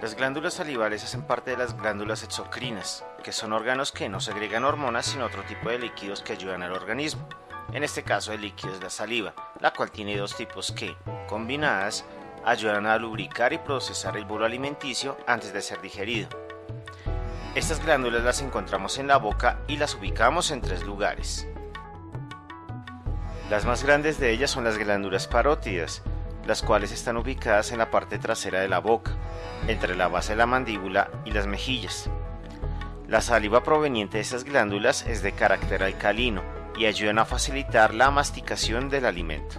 Las glándulas salivales hacen parte de las glándulas exocrinas, que son órganos que no segregan hormonas sino otro tipo de líquidos que ayudan al organismo. En este caso el líquido es la saliva, la cual tiene dos tipos que, combinadas, ayudan a lubricar y procesar el bolo alimenticio antes de ser digerido. Estas glándulas las encontramos en la boca y las ubicamos en tres lugares. Las más grandes de ellas son las glándulas parótidas, las cuales están ubicadas en la parte trasera de la boca, entre la base de la mandíbula y las mejillas. La saliva proveniente de estas glándulas es de carácter alcalino y ayudan a facilitar la masticación del alimento.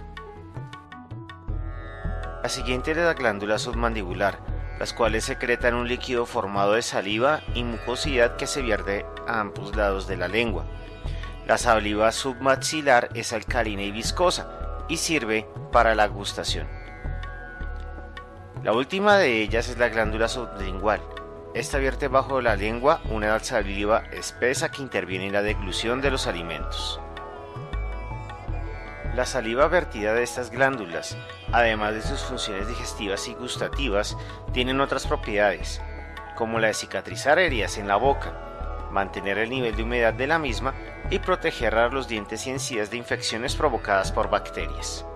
La siguiente es la glándula submandibular, las cuales secretan un líquido formado de saliva y mucosidad que se vierte a ambos lados de la lengua. La saliva submaxilar es alcalina y viscosa y sirve para la gustación. La última de ellas es la glándula sublingual. Esta vierte bajo la lengua una saliva espesa que interviene en la deglución de los alimentos. La saliva vertida de estas glándulas, además de sus funciones digestivas y gustativas, tienen otras propiedades, como la de cicatrizar heridas en la boca, mantener el nivel de humedad de la misma y proteger a los dientes y encías de infecciones provocadas por bacterias.